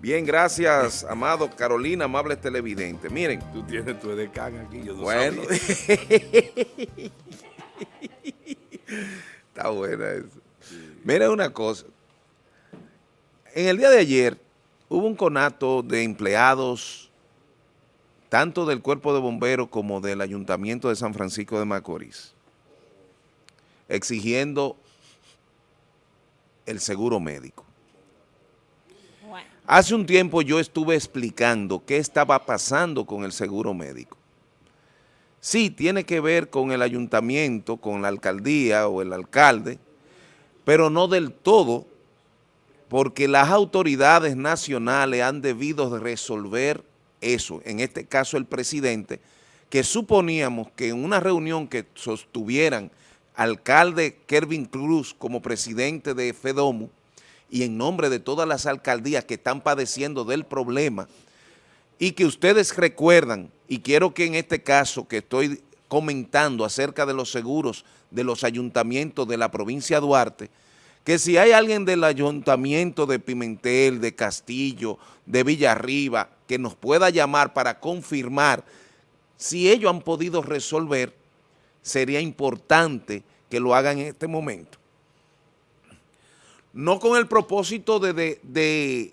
Bien, gracias, amado Carolina, amables televidentes. Miren. Tú tienes tu edecán aquí, yo no Bueno. Está buena eso. Miren una cosa. En el día de ayer hubo un conato de empleados tanto del Cuerpo de Bomberos como del Ayuntamiento de San Francisco de Macorís, exigiendo el seguro médico. Hace un tiempo yo estuve explicando qué estaba pasando con el seguro médico. Sí, tiene que ver con el ayuntamiento, con la alcaldía o el alcalde, pero no del todo, porque las autoridades nacionales han debido resolver eso, en este caso el presidente, que suponíamos que en una reunión que sostuvieran alcalde Kervin Cruz como presidente de FEDOMU, y en nombre de todas las alcaldías que están padeciendo del problema y que ustedes recuerdan, y quiero que en este caso que estoy comentando acerca de los seguros de los ayuntamientos de la provincia de Duarte, que si hay alguien del ayuntamiento de Pimentel, de Castillo, de Villarriba, que nos pueda llamar para confirmar si ellos han podido resolver, sería importante que lo hagan en este momento no con el propósito de, de,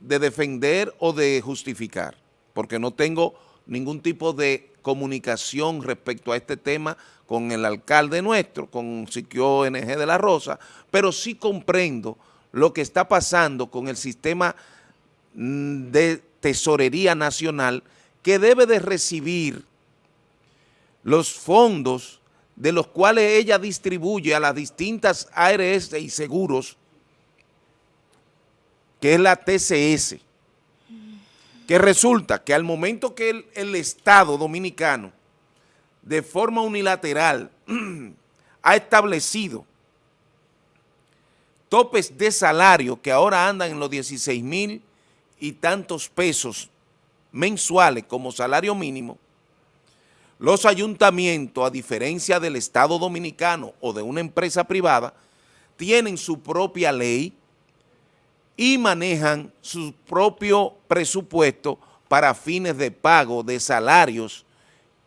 defender o de justificar, porque no tengo ningún tipo de comunicación respecto a este tema con el alcalde nuestro, con Siquio NG de la Rosa, pero sí comprendo lo que está pasando con el sistema mm, de tesorería nacional que debe de recibir los fondos de los cuales ella distribuye a las distintas ARS y seguros que es la TCS, que resulta que al momento que el, Estado dominicano de forma unilateral ha establecido topes de salario que ahora andan en los 16 mil y tantos pesos mensuales como salario mínimo, los ayuntamientos, a diferencia del Estado dominicano o de una empresa privada, tienen su propia ley y manejan su propio presupuesto para fines de pago de salarios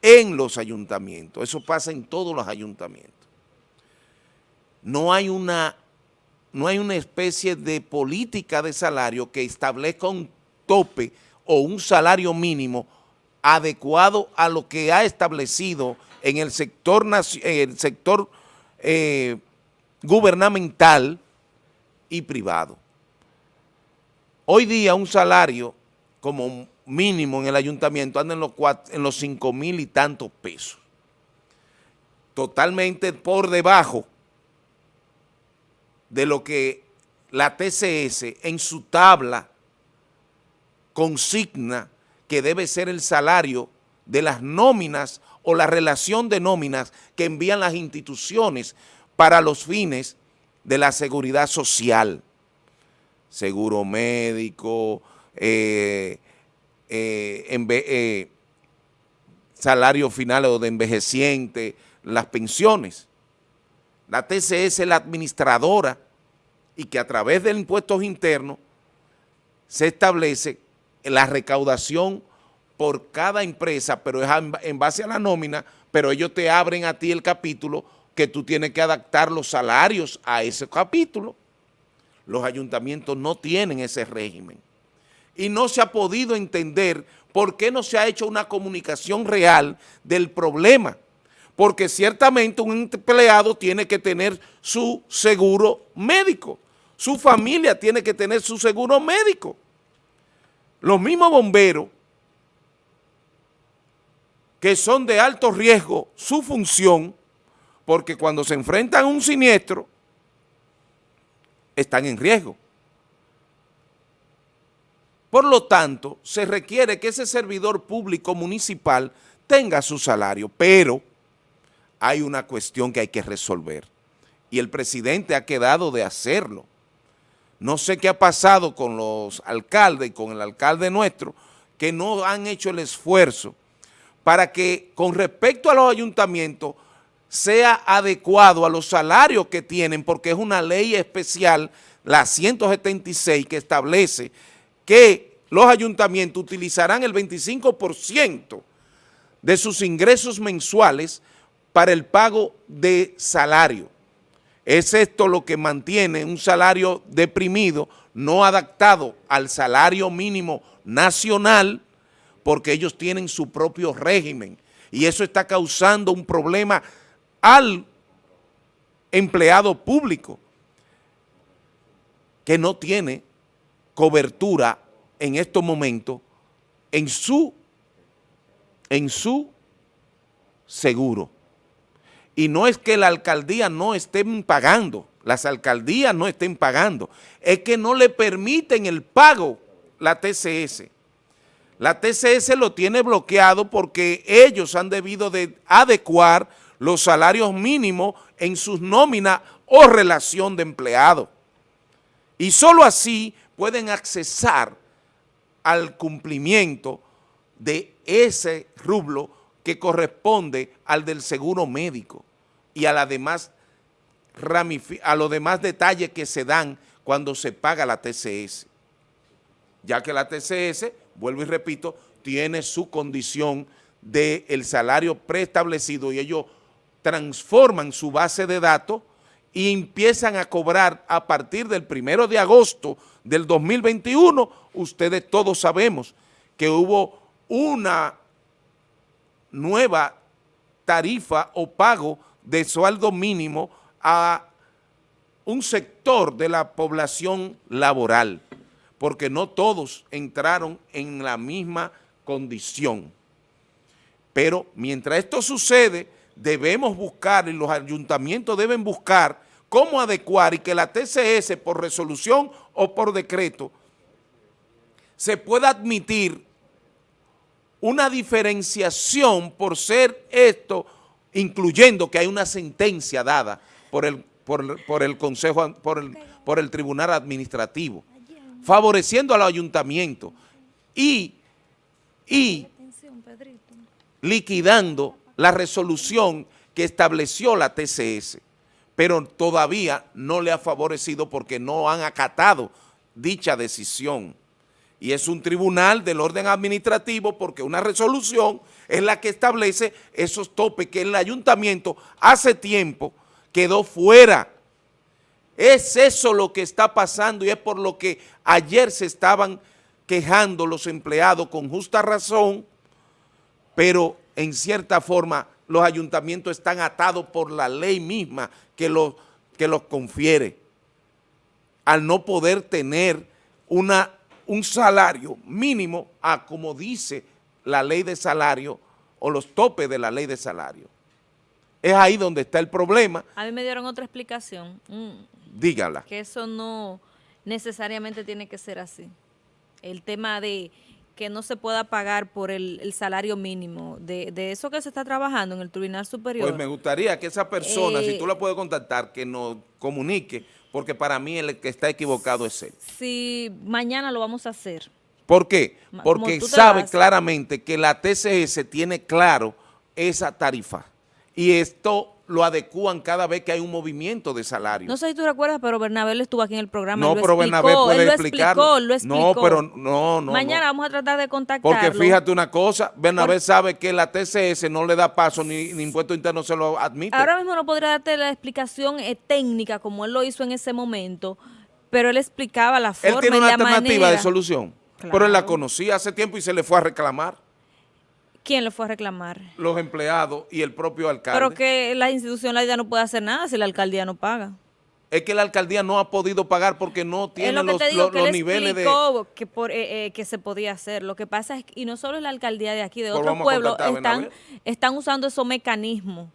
en los ayuntamientos. Eso pasa en todos los ayuntamientos. No hay una, no hay una especie de política de salario que establezca un tope o un salario mínimo adecuado a lo que ha establecido en el sector, el sector eh, gubernamental y privado. Hoy día un salario como mínimo en el ayuntamiento anda en los, 5 mil y tantos pesos. Totalmente por debajo de lo que la TCS en su tabla consigna que debe ser el salario de las nóminas o la relación de nóminas que envían las instituciones para los fines de la seguridad social seguro médico, eh, eh, eh, salario final o de envejeciente, las pensiones. La TCS es la administradora y que a través de impuestos internos se establece la recaudación por cada empresa, pero es en base a la nómina, pero ellos te abren a ti el capítulo que tú tienes que adaptar los salarios a ese capítulo los ayuntamientos no tienen ese régimen. Y no se ha podido entender por qué no se ha hecho una comunicación real del problema. Porque ciertamente un empleado tiene que tener su seguro médico. Su familia tiene que tener su seguro médico. Los mismos bomberos que son de alto riesgo su función, porque cuando se enfrentan a un siniestro, están en riesgo. Por lo tanto, se requiere que ese servidor público municipal tenga su salario, pero hay una cuestión que hay que resolver y el presidente ha quedado de hacerlo. No sé qué ha pasado con los alcaldes y con el alcalde nuestro, que no han hecho el esfuerzo para que con respecto a los ayuntamientos sea adecuado a los salarios que tienen, porque es una ley especial, la 176, que establece que los ayuntamientos utilizarán el 25% de sus ingresos mensuales para el pago de salario. Es esto lo que mantiene un salario deprimido, no adaptado al salario mínimo nacional, porque ellos tienen su propio régimen y eso está causando un problema al empleado público que no tiene cobertura en estos momentos en su, en su seguro. Y no es que la alcaldía no estén pagando, las alcaldías no estén pagando, es que no le permiten el pago la TCS. La TCS lo tiene bloqueado porque ellos han debido de adecuar los salarios mínimos en sus nóminas o relación de empleado. Y solo así pueden accesar al cumplimiento de ese rublo que corresponde al del seguro médico y a, demás a los demás detalles que se dan cuando se paga la TCS. Ya que la TCS, vuelvo y repito, tiene su condición del el salario preestablecido y ellos transforman su base de datos y empiezan a cobrar a partir del primero de agosto del 2021, ustedes todos sabemos que hubo una nueva tarifa o pago de sueldo mínimo a un sector de la población laboral, porque no todos entraron en la misma condición. Pero mientras esto sucede, debemos buscar y los ayuntamientos deben buscar cómo adecuar y que la TCS por resolución o por decreto se pueda admitir una diferenciación por ser esto, incluyendo que hay una sentencia dada por el, por, el Consejo, por el, por el Tribunal Administrativo, favoreciendo al ayuntamiento y, y liquidando la resolución que estableció la TCS, pero todavía no le ha favorecido porque no han acatado dicha decisión. Y es un tribunal del orden administrativo porque una resolución es la que establece esos topes que el ayuntamiento hace tiempo quedó fuera. Es eso lo que está pasando y es por lo que ayer se estaban quejando los empleados con justa razón, pero en cierta forma los ayuntamientos están atados por la ley misma que los, que los confiere, al no poder tener una, un salario mínimo a como dice la ley de salario o los topes de la ley de salario. Es ahí donde está el problema. A mí me dieron otra explicación. Mm. Dígala. Que eso no necesariamente tiene que ser así. El tema de que no se pueda pagar por el, salario mínimo de, eso que se está trabajando en el Tribunal Superior. Pues me gustaría que esa persona, si tú la puedes contactar, que nos comunique, porque para mí el que está equivocado es él. Sí, mañana lo vamos a hacer. ¿Por qué? Porque sabe claramente que la TCS tiene claro esa tarifa y esto lo adecúan cada vez que hay un movimiento de salario. No sé si tú recuerdas, pero Bernabé estuvo aquí en el programa. No, pero Bernabé puede explicarlo. Lo explicó, No, pero no, no. Mañana vamos a tratar de contactarlo. Porque fíjate una cosa, Bernabé sabe que la TCS no le da paso ni, ni impuesto interno se lo admite. Ahora mismo no podría darte la explicación eh, técnica como él lo hizo en ese momento, pero él explicaba la forma Él tiene una alternativa de solución, pero él la conocía hace tiempo y se le fue a reclamar. ¿Quién le fue a reclamar? Los empleados y el propio alcalde. Pero que la institucionalidad no puede hacer nada si la alcaldía no paga. Es que la alcaldía no ha podido pagar porque no tiene los, niveles de... Que, por, eh, eh, que se podía hacer. Lo que pasa es que, y no solo es la alcaldía de aquí, de otros pueblos, están, están usando esos mecanismos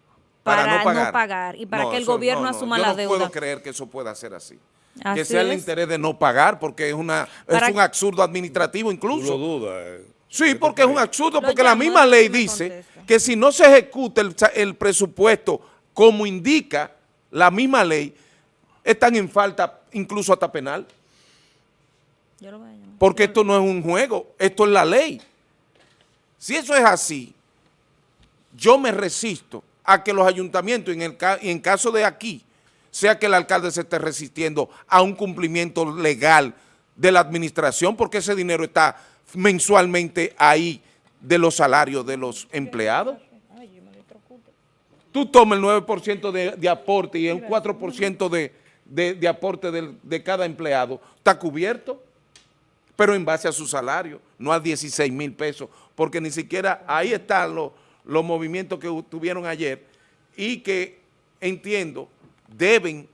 para, no, pagar. y para que el gobierno asuma la deuda. Yo no puedo creer que eso pueda ser así. que sea el interés de no pagar porque es, una, es un absurdo administrativo incluso. Lo dudas. Eh. Sí, porque es un absurdo, porque la misma ley dice que si no se ejecuta el, presupuesto como indica la misma ley, están en falta incluso hasta penal. Porque esto no es un juego, esto es la ley. Si eso es así, yo me resisto a que los ayuntamientos, en, el, en caso de aquí, sea que el alcalde se esté resistiendo a un cumplimiento legal de la administración porque ese dinero está mensualmente ahí de los salarios de los empleados. Tú tomas el 9% de, de, aporte y el 4% de, de, de, aporte de, de cada empleado, está cubierto, pero en base a su salario, no a 16 mil pesos, porque ni siquiera ahí están los, los movimientos que tuvieron ayer y que entiendo deben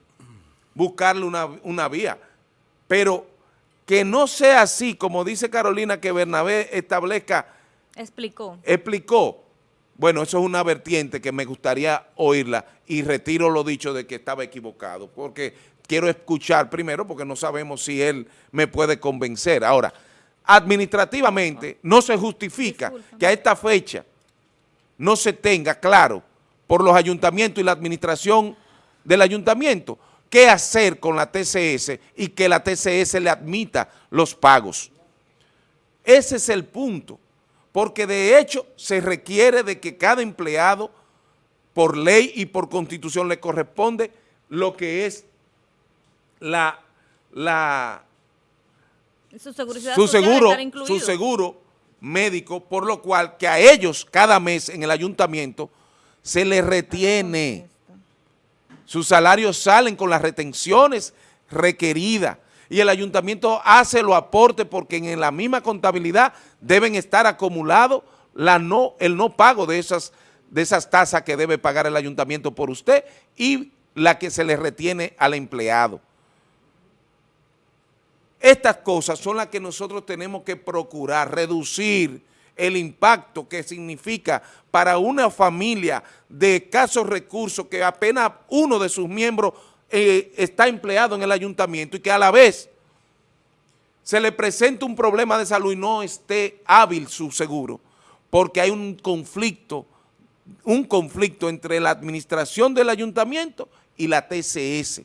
buscarle una, una vía, pero que no sea así, como dice Carolina, que Bernabé establezca... Explicó. Explicó. Bueno, eso es una vertiente que me gustaría oírla y retiro lo dicho de que estaba equivocado, porque quiero escuchar primero, porque no sabemos si él me puede convencer. Ahora, administrativamente no se justifica que a esta fecha no se tenga claro por los ayuntamientos y la administración del ayuntamiento qué hacer con la TCS y que la TCS le admita los pagos. Ese es el punto, porque de hecho se requiere de que cada empleado, por ley y por constitución, le corresponde lo que es la, la su, su seguro, su seguro médico, por lo cual que a ellos cada mes en el ayuntamiento se les retiene sus salarios salen con las retenciones requeridas y el ayuntamiento hace los aportes porque en la misma contabilidad deben estar acumulados la no, el no pago de esas, de esas tasas que debe pagar el ayuntamiento por usted y la que se le retiene al empleado. Estas cosas son las que nosotros tenemos que procurar, reducir el impacto que significa para una familia de escasos recursos que apenas uno de sus miembros eh, está empleado en el ayuntamiento y que a la vez se le presenta un problema de salud y no esté hábil su seguro, porque hay un conflicto, un conflicto entre la administración del ayuntamiento y la TCS.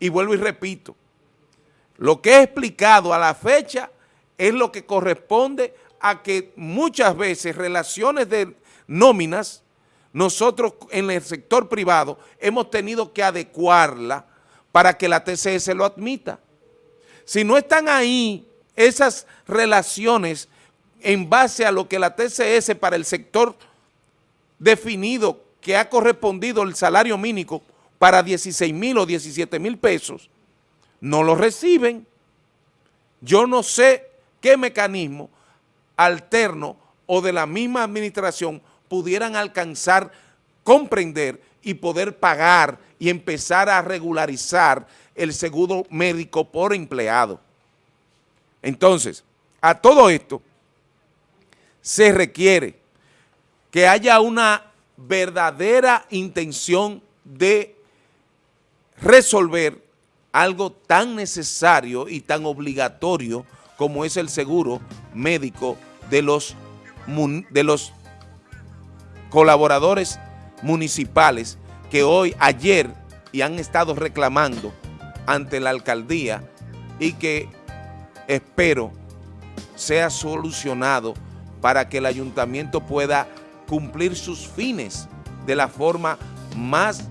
Y vuelvo y repito, lo que he explicado a la fecha es lo que corresponde a que muchas veces relaciones de nóminas, nosotros en el sector privado hemos tenido que adecuarla para que la TCS lo admita. Si no están ahí esas relaciones en base a lo que la TCS para el sector definido que ha correspondido el salario mínimo para 16 mil o 17 mil pesos, no lo reciben. Yo no sé qué mecanismo alterno o de la misma administración pudieran alcanzar, comprender y poder pagar y empezar a regularizar el seguro médico por empleado. Entonces, a todo esto se requiere que haya una verdadera intención de resolver algo tan necesario y tan obligatorio como es el seguro médico de los, de los colaboradores municipales que hoy, ayer, y han estado reclamando ante la alcaldía y que espero sea solucionado para que el ayuntamiento pueda cumplir sus fines de la forma más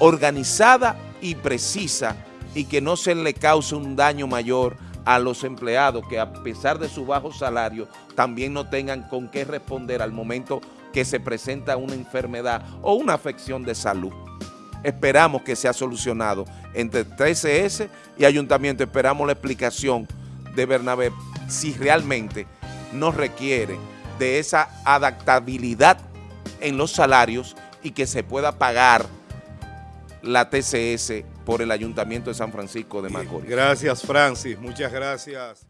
organizada y precisa y que no se le cause un daño mayor a los empleados que a pesar de su bajo salario también no tengan con qué responder al momento que se presenta una enfermedad o una afección de salud. Esperamos que sea solucionado entre 13S y Ayuntamiento. Esperamos la explicación de Bernabé si realmente nos requiere de esa adaptabilidad en los salarios y que se pueda pagar la TCS por el Ayuntamiento de San Francisco de Macorís. Gracias, Francis. Muchas gracias.